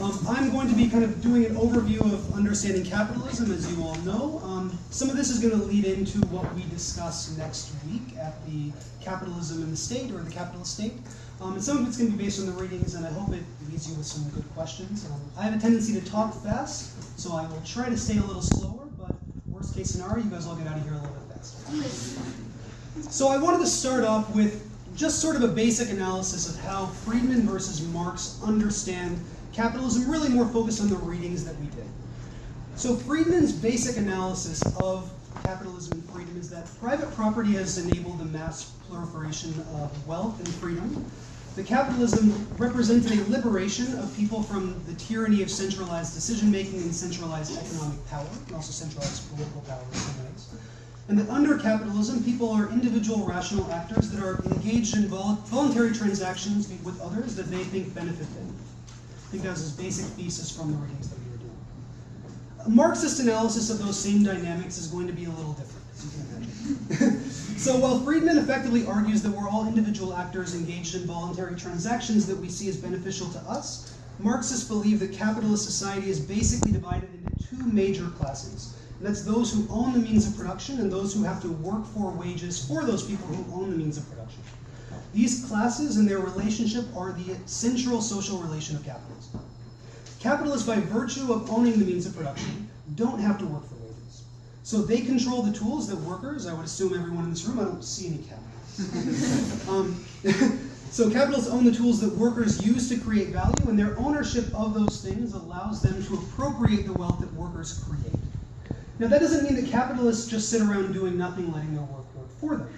Um, I'm going to be kind of doing an overview of understanding capitalism, as you all know. Um, some of this is going to lead into what we discuss next week at the Capitalism in the State or the Capitalist State. Um, and some of it's going to be based on the readings, and I hope it leaves you with some good questions. Um, I have a tendency to talk fast, so I will try to stay a little slower, but worst case scenario, you guys all get out of here a little bit faster. So I wanted to start off with just sort of a basic analysis of how Friedman versus Marx understand capitalism, really more focused on the readings that we did. So Friedman's basic analysis of capitalism and freedom is that private property has enabled the mass proliferation of wealth and freedom. The capitalism represented a liberation of people from the tyranny of centralized decision making and centralized economic power, and also centralized political power in some ways. And that under capitalism, people are individual rational actors that are engaged in vol voluntary transactions with others that they think benefit them. Think that was his basic thesis from the readings that we were doing. A Marxist analysis of those same dynamics is going to be a little different, as you can imagine. so while Friedman effectively argues that we're all individual actors engaged in voluntary transactions that we see as beneficial to us, Marxists believe that capitalist society is basically divided into two major classes. And that's those who own the means of production and those who have to work for wages for those people who own the means of production. These classes and their relationship are the central social relation of capitalism. Capitalists, by virtue of owning the means of production, don't have to work for wages. So they control the tools that workers, I would assume everyone in this room, I don't see any capitalists. um, so capitalists own the tools that workers use to create value, and their ownership of those things allows them to appropriate the wealth that workers create. Now that doesn't mean that capitalists just sit around doing nothing, letting their work work for them.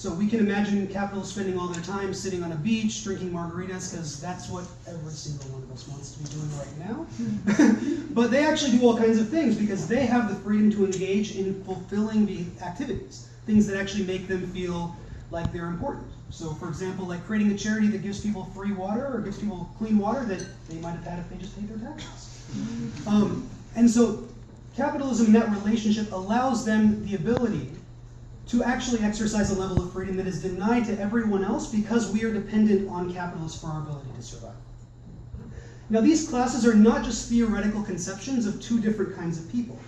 So we can imagine capitalists spending all their time sitting on a beach, drinking margaritas, because that's what every single one of us wants to be doing right now. but they actually do all kinds of things because they have the freedom to engage in fulfilling the activities, things that actually make them feel like they're important. So for example, like creating a charity that gives people free water or gives people clean water that they might have had if they just paid their taxes. Um, and so capitalism in that relationship allows them the ability to actually exercise a level of freedom that is denied to everyone else because we are dependent on capitalists for our ability to survive. Now, these classes are not just theoretical conceptions of two different kinds of people.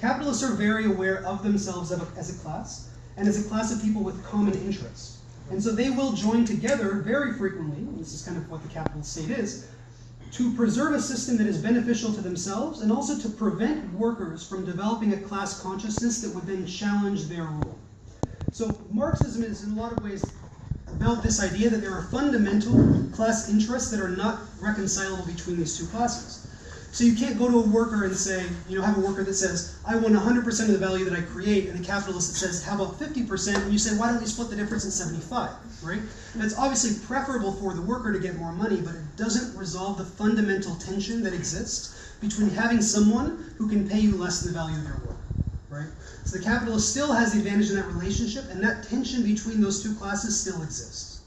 Capitalists are very aware of themselves as a class and as a class of people with common interests. And so they will join together very frequently, and this is kind of what the capitalist state is, to preserve a system that is beneficial to themselves and also to prevent workers from developing a class consciousness that would then challenge their rule. So Marxism is in a lot of ways about this idea that there are fundamental class interests that are not reconcilable between these two classes. So you can't go to a worker and say, you know, have a worker that says, I want 100% of the value that I create, and a capitalist that says, how about 50%? And you say, why don't we split the difference at 75, right? It's obviously preferable for the worker to get more money, but it doesn't resolve the fundamental tension that exists between having someone who can pay you less than the value of your work, right? So the capitalist still has the advantage in that relationship, and that tension between those two classes still exists.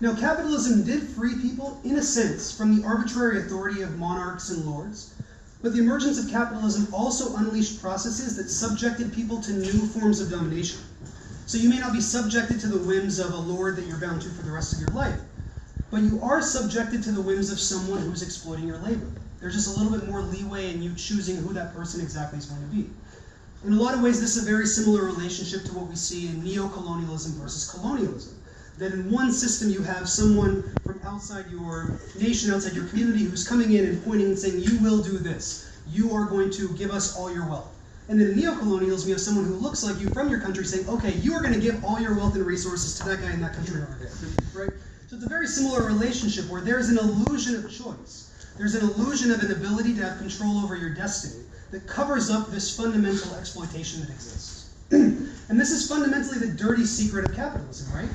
Now, capitalism did free people, in a sense, from the arbitrary authority of monarchs and lords, but the emergence of capitalism also unleashed processes that subjected people to new forms of domination. So you may not be subjected to the whims of a lord that you're bound to for the rest of your life, but you are subjected to the whims of someone who's exploiting your labor. There's just a little bit more leeway in you choosing who that person exactly is going to be. In a lot of ways, this is a very similar relationship to what we see in neo-colonialism versus colonialism. That in one system you have someone from outside your nation, outside your community, who's coming in and pointing and saying, you will do this. You are going to give us all your wealth. And then in neo-colonialism, you have someone who looks like you from your country saying, okay, you are going to give all your wealth and resources to that guy in that country over there. Right? So it's a very similar relationship where there's an illusion of choice. There's an illusion of an ability to have control over your destiny that covers up this fundamental exploitation that exists. and this is fundamentally the dirty secret of capitalism, right?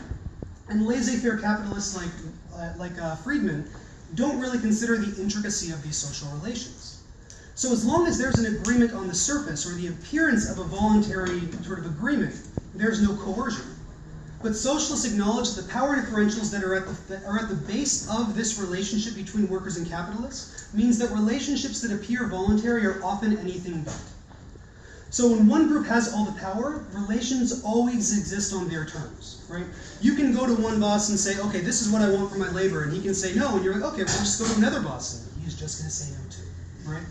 And laissez-faire capitalists like, uh, like uh, Friedman don't really consider the intricacy of these social relations. So as long as there's an agreement on the surface, or the appearance of a voluntary sort of agreement, there's no coercion. But socialists acknowledge the power differentials that are at the, that are at the base of this relationship between workers and capitalists means that relationships that appear voluntary are often anything but. So when one group has all the power, relations always exist on their terms, right? You can go to one boss and say, okay, this is what I want for my labor, and he can say no, and you're like, okay, we'll just go to another boss. And he's just going to say no to, right?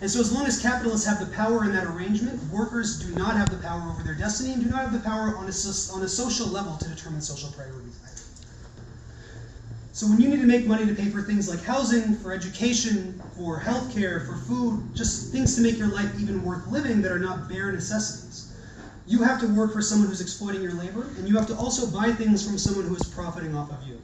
And so, as long as capitalists have the power in that arrangement, workers do not have the power over their destiny and do not have the power on a, on a social level to determine social priorities either. So, when you need to make money to pay for things like housing, for education, for healthcare, for food, just things to make your life even worth living that are not bare necessities, you have to work for someone who's exploiting your labor, and you have to also buy things from someone who is profiting off of you.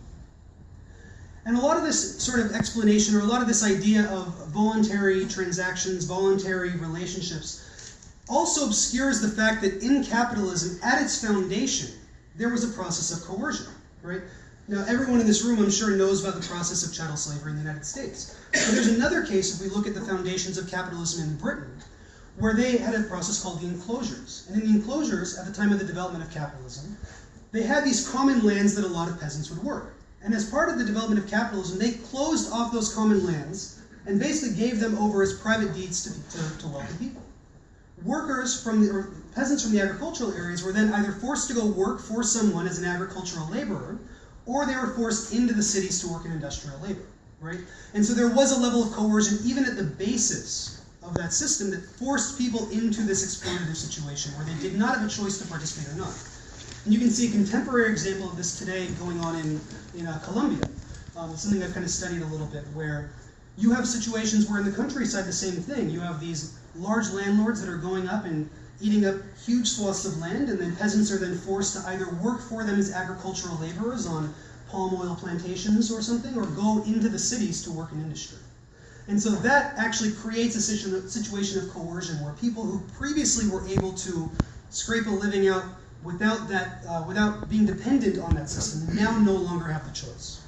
And a lot of this sort of explanation, or a lot of this idea of voluntary transactions, voluntary relationships, also obscures the fact that in capitalism, at its foundation, there was a process of coercion, right? Now, everyone in this room, I'm sure, knows about the process of chattel slavery in the United States. But there's another case, if we look at the foundations of capitalism in Britain, where they had a process called the enclosures. And in the enclosures, at the time of the development of capitalism, they had these common lands that a lot of peasants would work. And as part of the development of capitalism, they closed off those common lands and basically gave them over as private deeds to, to, to wealthy people. Workers from the, or peasants from the agricultural areas were then either forced to go work for someone as an agricultural laborer, or they were forced into the cities to work in industrial labor, right? And so there was a level of coercion even at the basis of that system that forced people into this exploitative situation where they did not have a choice to participate or not. And you can see a contemporary example of this today going on in, in uh, Colombia. Um, something I've kind of studied a little bit, where you have situations where in the countryside the same thing. You have these large landlords that are going up and eating up huge swaths of land, and then peasants are then forced to either work for them as agricultural laborers on palm oil plantations or something, or go into the cities to work in industry. And so that actually creates a situation of coercion where people who previously were able to scrape a living out without that, uh, without being dependent on that system, now no longer have the choice.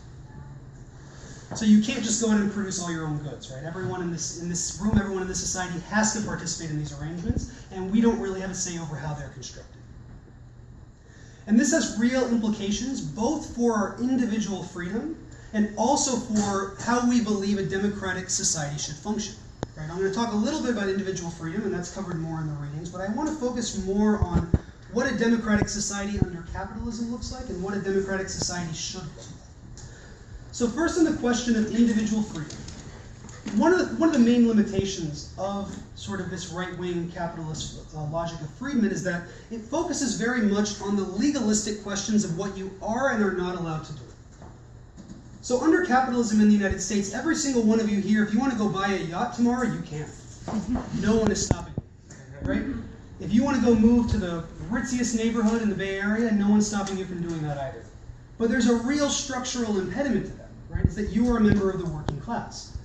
So you can't just go in and produce all your own goods, right? Everyone in this in this room, everyone in this society has to participate in these arrangements, and we don't really have a say over how they're constructed. And this has real implications both for our individual freedom and also for how we believe a democratic society should function. Right? I'm going to talk a little bit about individual freedom, and that's covered more in the readings, but I want to focus more on what a democratic society under capitalism looks like and what a democratic society should look like. So first on the question of individual freedom. One of the, one of the main limitations of sort of this right-wing capitalist uh, logic of Friedman is that it focuses very much on the legalistic questions of what you are and are not allowed to do. So under capitalism in the United States, every single one of you here, if you want to go buy a yacht tomorrow, you can. No one is stopping you, right? If you want to go move to the ritziest neighborhood in the Bay Area, no one's stopping you from doing that either. But there's a real structural impediment to that, right? It's that you are a member of the working class.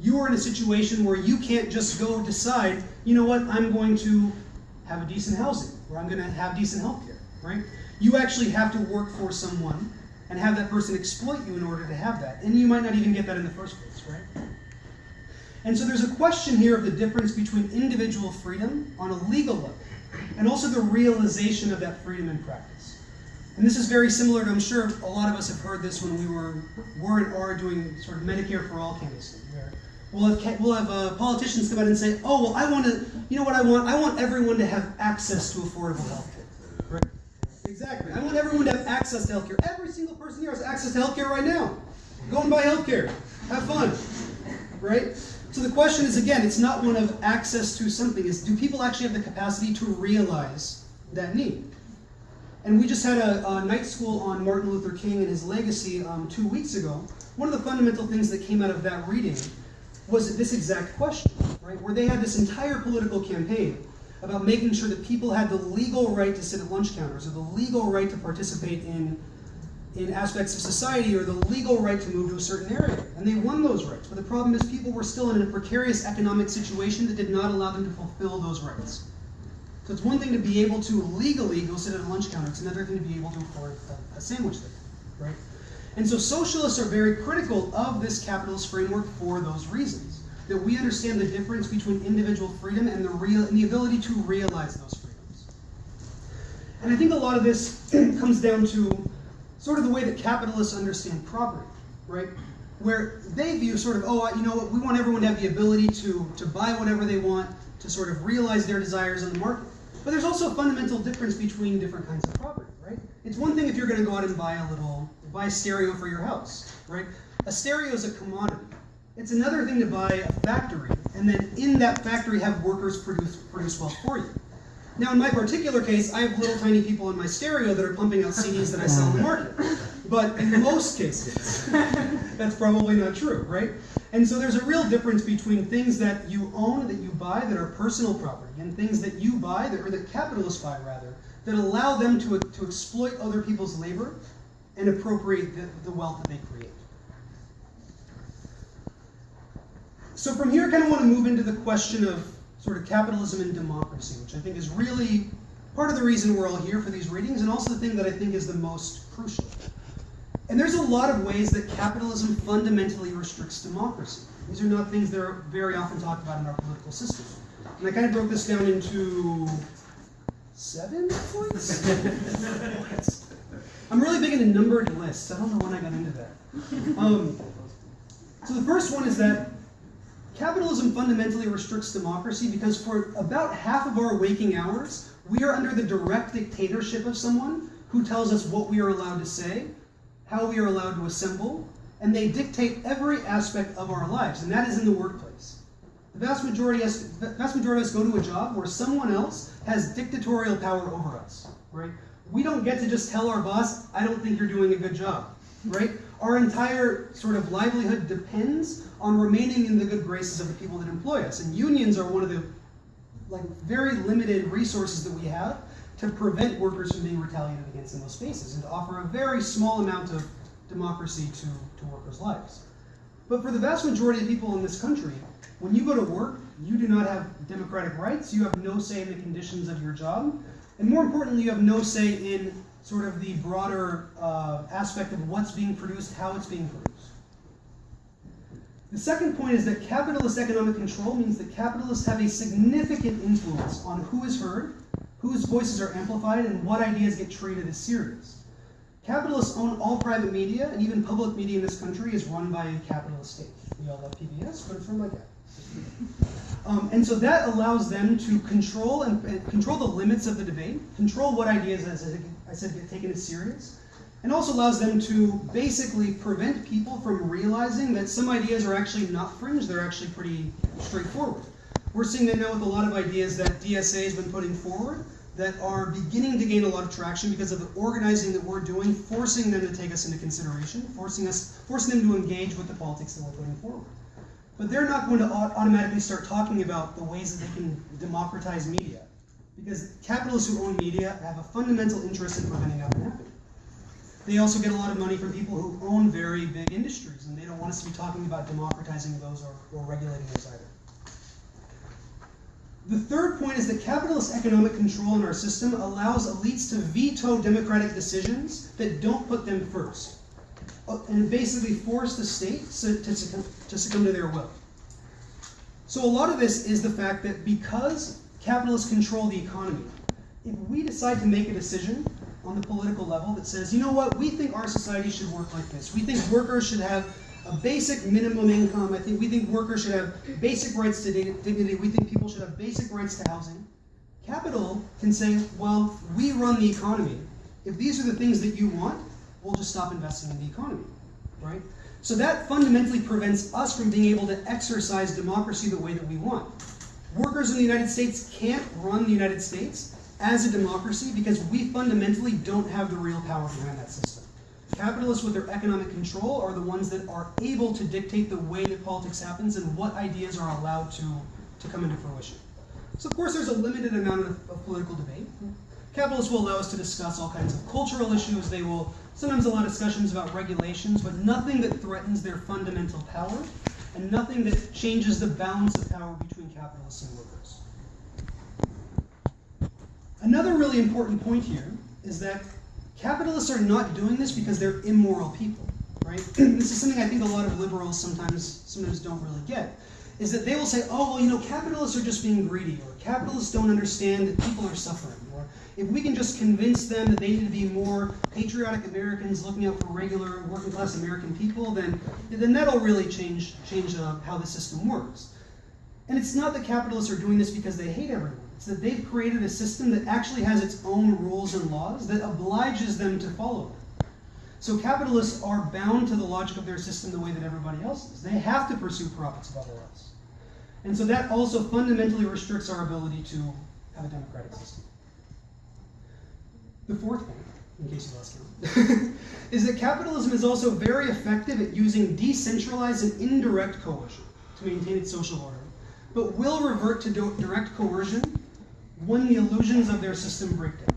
You are in a situation where you can't just go decide, you know what, I'm going to have a decent housing, or I'm going to have decent health care, right? You actually have to work for someone and have that person exploit you in order to have that. And you might not even get that in the first place, right? And so there's a question here of the difference between individual freedom on a legal level and also the realization of that freedom in practice. And this is very similar to, I'm sure a lot of us have heard this when we were, were and are doing sort of Medicare for All canvassing, where we'll have, we'll have uh, politicians come out and say, oh, well, I want to, you know what I want? I want everyone to have access to affordable health care. Right? Exactly. I want everyone to have access to health care. Every single person here has access to health care right now. Go and buy health care. Have fun. Right? So the question is again, it's not one of access to something, is do people actually have the capacity to realize that need? And we just had a, a night school on Martin Luther King and his legacy um, two weeks ago. One of the fundamental things that came out of that reading was this exact question, right? Where they had this entire political campaign about making sure that people had the legal right to sit at lunch counters or the legal right to participate in in aspects of society or the legal right to move to a certain area. And they won those rights. But the problem is people were still in a precarious economic situation that did not allow them to fulfill those rights. So it's one thing to be able to legally go sit at a lunch counter. It's another thing to be able to afford a, sandwich there, right? And so socialists are very critical of this capitalist framework for those reasons. That we understand the difference between individual freedom and the real and the ability to realize those freedoms. And I think a lot of this comes down to sort of the way that capitalists understand property, right? Where they view sort of, oh, you know what, we want everyone to have the ability to, to buy whatever they want, to sort of realize their desires on the market. But there's also a fundamental difference between different kinds of property, right? It's one thing if you're going to go out and buy a little, buy a stereo for your house, right? A stereo is a commodity. It's another thing to buy a factory and then in that factory have workers produce, produce wealth for you. Now, in my particular case, I have little tiny people in my stereo that are pumping out CDs that I sell in the market. But in most cases, that's probably not true, right? And so there's a real difference between things that you own, that you buy, that are personal property, and things that you buy, that, or that capitalists buy rather, that allow them to, to exploit other people's labor and appropriate the, the wealth that they create. So from here, I kind of want to move into the question of sort of capitalism and democracy, which I think is really part of the reason we're all here for these readings, and also the thing that I think is the most crucial. And there's a lot of ways that capitalism fundamentally restricts democracy. These are not things that are very often talked about in our political system. And I kind of broke this down into seven points? I'm really big into numbered lists. I don't know when I got into that. Um, so the first one is that Capitalism fundamentally restricts democracy because for about half of our waking hours, we are under the direct dictatorship of someone who tells us what we are allowed to say, how we are allowed to assemble, and they dictate every aspect of our lives, and that is in the workplace. The vast majority, of us, vast majority of us go to a job where someone else has dictatorial power over us, right? We don't get to just tell our boss, I don't think you're doing a good job, right? Our entire sort of livelihood depends on remaining in the good graces of the people that employ us. And unions are one of the like very limited resources that we have to prevent workers from being retaliated against in those spaces and to offer a very small amount of democracy to, to workers' lives. But for the vast majority of people in this country, when you go to work, you do not have democratic rights, you have no say in the conditions of your job, and more importantly, you have no say in sort of the broader uh, aspect of what's being produced, how it's being produced. The second point is that capitalist economic control means that capitalists have a significant influence on who is heard, whose voices are amplified, and what ideas get treated as serious. Capitalists own all private media, and even public media in this country is run by a capitalist state. We all love PBS, but it's run like that. Um, and so that allows them to control and, and, control the limits of the debate, control what ideas, as I said, get taken as serious, and also allows them to basically prevent people from realizing that some ideas are actually not fringe, they're actually pretty straightforward. We're seeing that now with a lot of ideas that DSA has been putting forward that are beginning to gain a lot of traction because of the organizing that we're doing, forcing them to take us into consideration, forcing us, forcing them to engage with the politics that we're putting forward. But they're not going to automatically start talking about the ways that they can democratize media. Because capitalists who own media have a fundamental interest in preventing that from happening. They also get a lot of money from people who own very big industries, and they don't want us to be talking about democratizing those or, or regulating those either. The third point is that capitalist economic control in our system allows elites to veto democratic decisions that don't put them first. Uh, and basically force the state to succumb, to succumb to their will. So a lot of this is the fact that because capitalists control the economy, if we decide to make a decision on the political level that says, you know what, we think our society should work like this. We think workers should have a basic minimum income. I think we think workers should have basic rights to dignity. We think people should have basic rights to housing. Capital can say, well, we run the economy. If these are the things that you want, we'll just stop investing in the economy, right? So that fundamentally prevents us from being able to exercise democracy the way that we want. Workers in the United States can't run the United States as a democracy because we fundamentally don't have the real power behind that system. Capitalists with their economic control are the ones that are able to dictate the way that politics happens and what ideas are allowed to, to come into fruition. So of course there's a limited amount of, of political debate. Capitalists will allow us to discuss all kinds of cultural issues. They will sometimes a lot of discussions about regulations, but nothing that threatens their fundamental power, and nothing that changes the balance of power between capitalists and workers. Another really important point here is that capitalists are not doing this because they're immoral people, right? this is something I think a lot of liberals sometimes sometimes don't really get is that they will say, oh, well, you know, capitalists are just being greedy, or capitalists don't understand that people are suffering, if we can just convince them that they need to be more patriotic Americans looking out for regular working class American people, then, then that'll really change, change uh, how the system works. And it's not that capitalists are doing this because they hate everyone. It's that they've created a system that actually has its own rules and laws that obliges them to follow them. So capitalists are bound to the logic of their system the way that everybody else is. They have to pursue profits above all else. And so that also fundamentally restricts our ability to have a democratic system. The fourth point, in case you lost count, is that capitalism is also very effective at using decentralized and indirect coercion to maintain its social order, but will revert to direct coercion when the illusions of their system break down.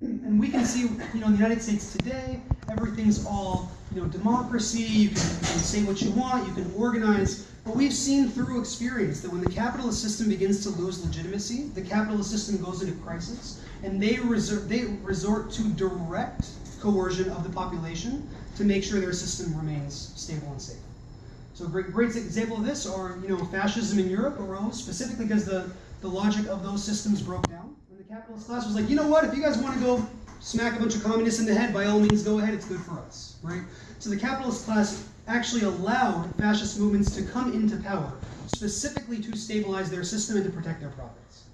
And we can see, you know, in the United States today, everything's all, you know, democracy, you can, you can say what you want, you can organize, but we've seen through experience that when the capitalist system begins to lose legitimacy, the capitalist system goes into crisis, and they, resort, they resort to direct coercion of the population to make sure their system remains stable and safe. So a great, great example of this are, you know, fascism in Europe arose specifically because the, the logic of those systems broke down. And the capitalist class was like, you know what, if you guys want to go smack a bunch of communists in the head, by all means go ahead, it's good for us, right? So the capitalist class actually allowed fascist movements to come into power, specifically to stabilize their system and to protect their profits.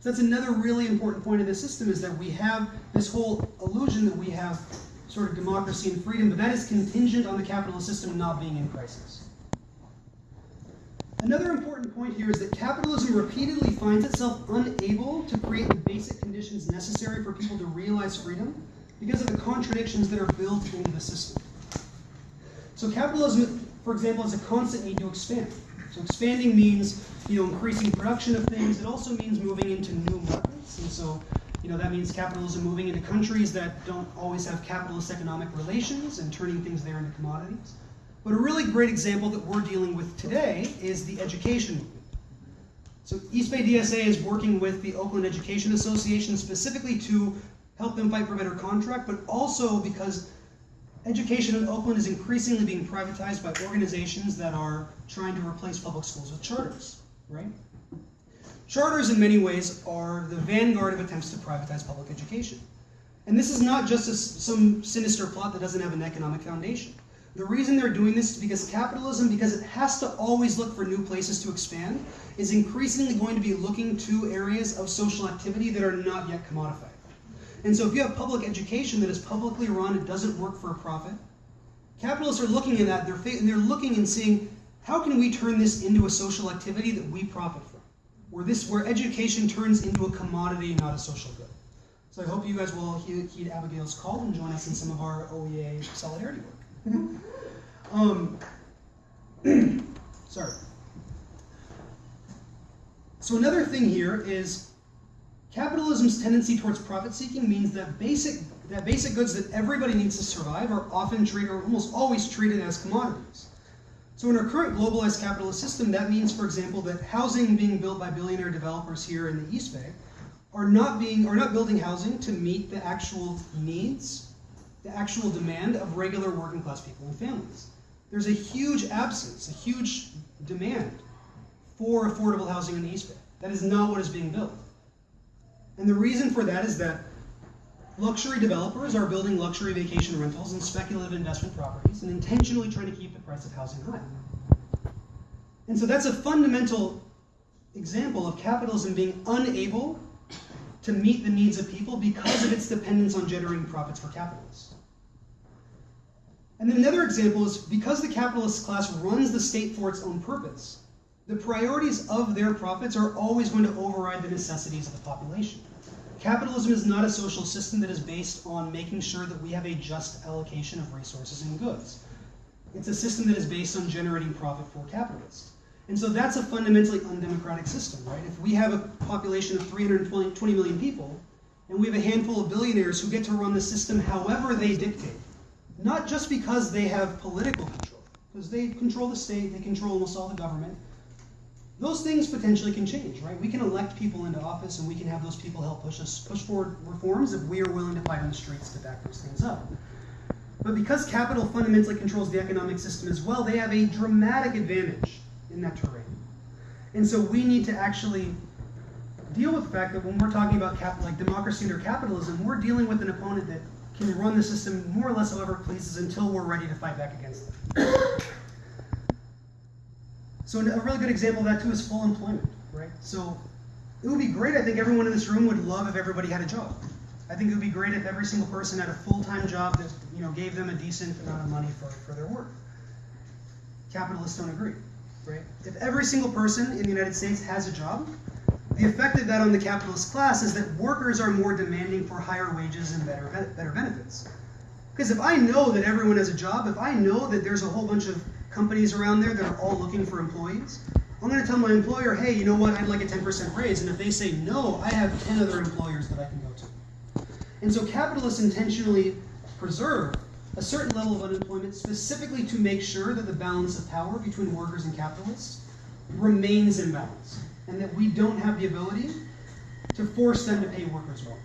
So that's another really important point of the system is that we have this whole illusion that we have sort of democracy and freedom, but that is contingent on the capitalist system not being in crisis. Another important point here is that capitalism repeatedly finds itself unable to create the basic conditions necessary for people to realize freedom because of the contradictions that are built into the system. So capitalism, for example, has a constant need to expand. So expanding means, you know, increasing production of things. It also means moving into new markets. And so, you know, that means capitalism moving into countries that don't always have capitalist economic relations and turning things there into commodities. But a really great example that we're dealing with today is the education movement. So East Bay DSA is working with the Oakland Education Association specifically to help them fight for better contract, but also because Education in Oakland is increasingly being privatized by organizations that are trying to replace public schools with charters, right? Charters, in many ways, are the vanguard of attempts to privatize public education. And this is not just a, some sinister plot that doesn't have an economic foundation. The reason they're doing this is because capitalism, because it has to always look for new places to expand, is increasingly going to be looking to areas of social activity that are not yet commodified. And so if you have public education that is publicly run, it doesn't work for a profit. Capitalists are looking at that, they're, and they're looking and seeing, how can we turn this into a social activity that we profit from? Where, this, where education turns into a commodity, not a social good. So I hope you guys will heed, heed Abigail's call and join us in some of our OEA solidarity work. um, sorry. So another thing here is Capitalism's tendency towards profit seeking means that basic, that basic goods that everybody needs to survive are often treated, or almost always treated as commodities. So in our current globalized capitalist system, that means, for example, that housing being built by billionaire developers here in the East Bay are not being, are not building housing to meet the actual needs, the actual demand of regular working class people and families. There's a huge absence, a huge demand for affordable housing in the East Bay. That is not what is being built. And the reason for that is that luxury developers are building luxury vacation rentals and speculative investment properties and intentionally trying to keep the price of housing high. And so that's a fundamental example of capitalism being unable to meet the needs of people because of its dependence on generating profits for capitalists. And then another example is because the capitalist class runs the state for its own purpose, the priorities of their profits are always going to override the necessities of the population. Capitalism is not a social system that is based on making sure that we have a just allocation of resources and goods. It's a system that is based on generating profit for capitalists. And so that's a fundamentally undemocratic system, right? If we have a population of 320 million people, and we have a handful of billionaires who get to run the system however they dictate, not just because they have political control, because they control the state, they control almost all the government, those things potentially can change, right? We can elect people into office and we can have those people help push us push forward reforms if we are willing to fight on the streets to back those things up. But because capital fundamentally controls the economic system as well, they have a dramatic advantage in that terrain. And so we need to actually deal with the fact that when we're talking about cap like democracy under capitalism, we're dealing with an opponent that can run the system more or less however it pleases until we're ready to fight back against them. So a really good example of that too is full employment, right? So it would be great, I think everyone in this room would love if everybody had a job. I think it would be great if every single person had a full-time job that you know, gave them a decent amount of money for, for their work. Capitalists don't agree, right? If every single person in the United States has a job, the effect of that on the capitalist class is that workers are more demanding for higher wages and better, better benefits. Because if I know that everyone has a job, if I know that there's a whole bunch of companies around there that are all looking for employees, I'm going to tell my employer, hey, you know what, I'd like a 10% raise. And if they say no, I have 10 other employers that I can go to. And so capitalists intentionally preserve a certain level of unemployment specifically to make sure that the balance of power between workers and capitalists remains in balance and that we don't have the ability to force them to pay workers well.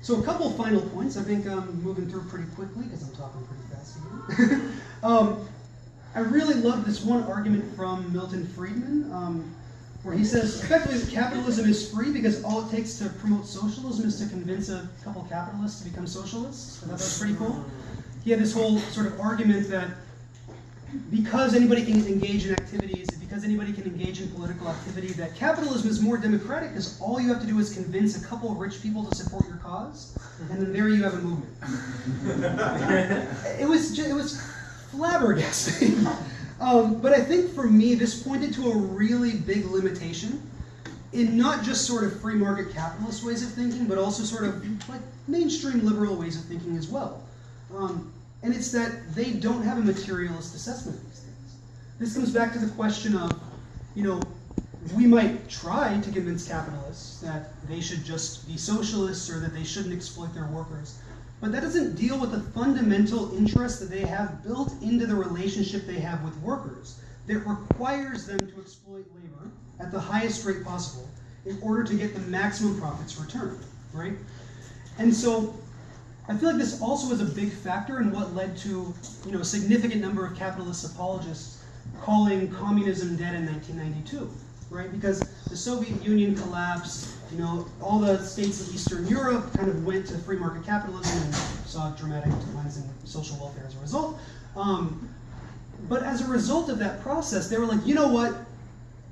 So a couple final points. I think I'm moving through pretty quickly because I'm talking pretty fast again. um, I really love this one argument from Milton Friedman, um, where he says effectively capitalism is free because all it takes to promote socialism is to convince a couple capitalists to become socialists. I thought that was pretty cool. He had this whole sort of argument that because anybody can engage in activities, because anybody can engage in political activity, that capitalism is more democratic because all you have to do is convince a couple of rich people to support your cause, and then there you have a movement. it was just, it was flabbergasting. um, but I think for me, this pointed to a really big limitation in not just sort of free market capitalist ways of thinking, but also sort of like mainstream liberal ways of thinking as well. Um, and it's that they don't have a materialist assessment of these things. This comes back to the question of, you know, we might try to convince capitalists that they should just be socialists or that they shouldn't exploit their workers. But that doesn't deal with the fundamental interest that they have built into the relationship they have with workers that requires them to exploit labor at the highest rate possible in order to get the maximum profits returned, right? And so I feel like this also is a big factor in what led to you know, a significant number of capitalist apologists calling communism dead in 1992, right? Because the Soviet Union collapsed, you know, all the states of Eastern Europe kind of went to free market capitalism and saw dramatic declines in social welfare as a result. Um, but as a result of that process, they were like, you know what?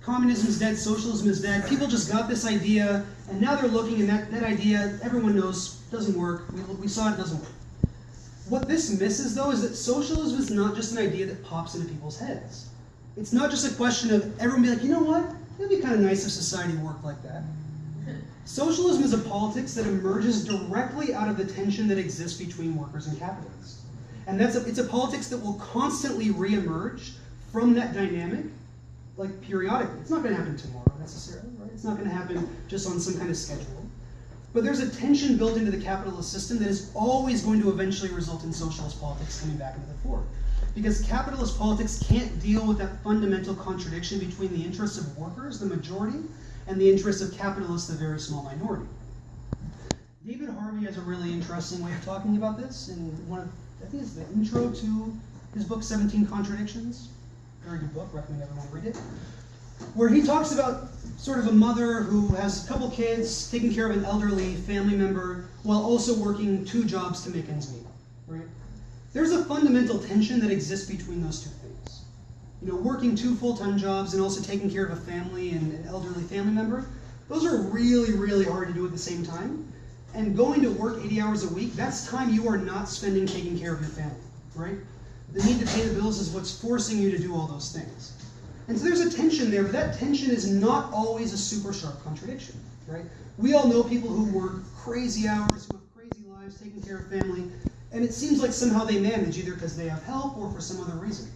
Communism is dead, socialism is dead. People just got this idea, and now they're looking, and that, that idea, everyone knows, doesn't work. We, we saw it doesn't work. What this misses, though, is that socialism is not just an idea that pops into people's heads. It's not just a question of everyone being like, you know what? It'd be kind of nice if society worked like that. Socialism is a politics that emerges directly out of the tension that exists between workers and capitalists. And that's a, it's a politics that will constantly reemerge from that dynamic, like periodically. It's not going to happen tomorrow necessarily, right? It's not going to happen just on some kind of schedule. But there's a tension built into the capitalist system that is always going to eventually result in socialist politics coming back into the fore. Because capitalist politics can't deal with that fundamental contradiction between the interests of workers, the majority, and the interests of capitalists, the very small minority. David Harvey has a really interesting way of talking about this in one of, I think it's the intro to his book, 17 Contradictions. Very good book, recommend everyone read it. Where he talks about sort of a mother who has a couple kids, taking care of an elderly family member, while also working two jobs to make ends meet. Right? There's a fundamental tension that exists between those two things. You know, working two full-time jobs and also taking care of a family and an elderly family member, those are really, really hard to do at the same time. And going to work 80 hours a week, that's time you are not spending taking care of your family, right? The need to pay the bills is what's forcing you to do all those things. And so there's a tension there, but that tension is not always a super sharp contradiction, right? We all know people who work crazy hours, who have crazy lives, taking care of family, and it seems like somehow they manage, either because they have help or for some other reason.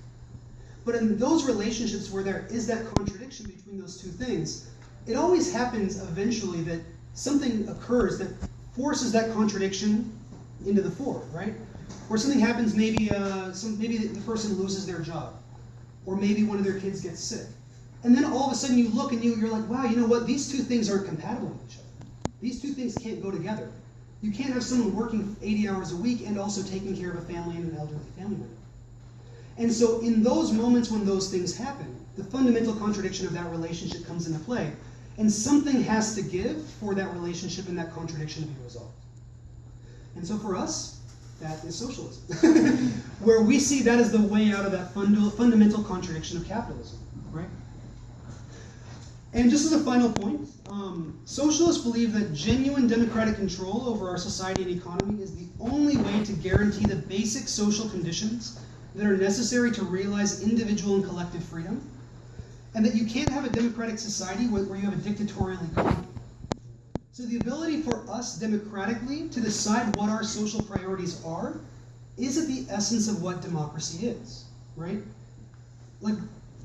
But in those relationships where there is that contradiction between those two things, it always happens eventually that something occurs that forces that contradiction into the fore, right? Where something happens, maybe uh, some, maybe the person loses their job, or maybe one of their kids gets sick. And then all of a sudden you look and you, you're like, wow, you know what? These two things aren't compatible with each other. These two things can't go together. You can't have someone working 80 hours a week and also taking care of a family and an elderly family member. And so in those moments when those things happen, the fundamental contradiction of that relationship comes into play. And something has to give for that relationship and that contradiction to be resolved. And so for us, that is socialism, where we see that as the way out of that funda fundamental contradiction of capitalism? And just as a final point, um, socialists believe that genuine democratic control over our society and economy is the only way to guarantee the basic social conditions that are necessary to realize individual and collective freedom, and that you can't have a democratic society where, you have a dictatorial economy. So the ability for us democratically to decide what our social priorities are is at the essence of what democracy is, right? Like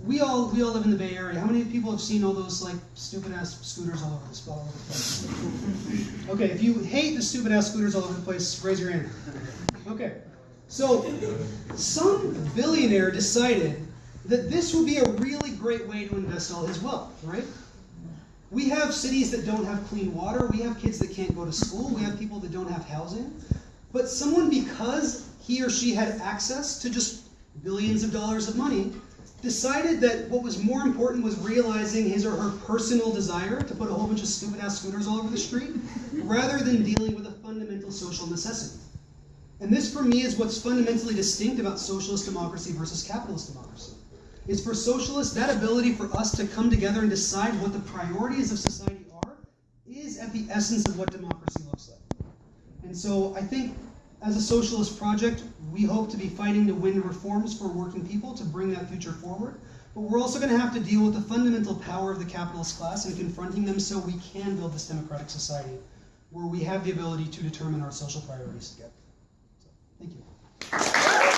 we all we all live in the Bay Area. How many people have seen all those like stupid ass scooters all over the all over the place? Okay, if you hate the stupid ass scooters all over the place, raise your hand. Okay. So some billionaire decided that this would be a really great way to invest all his wealth, right? We have cities that don't have clean water, we have kids that can't go to school, we have people that don't have housing. But someone because he or she had access to just billions of dollars of money decided that what was more important was realizing his or her personal desire to put a whole bunch of stupid ass scooters all over the street rather than dealing with a fundamental social necessity. And this, for me, is what's fundamentally distinct about socialist democracy versus capitalist democracy. Is for socialists, that ability for us to come together and decide what the priorities of society are is at the essence of what democracy looks like. And so I think as a socialist project, we hope to be fighting to win reforms for working people to bring that future forward. But we're also going to have to deal with the fundamental power of the capitalist class and confronting them so we can build this democratic society where we have the ability to determine our social priorities together. So, thank you.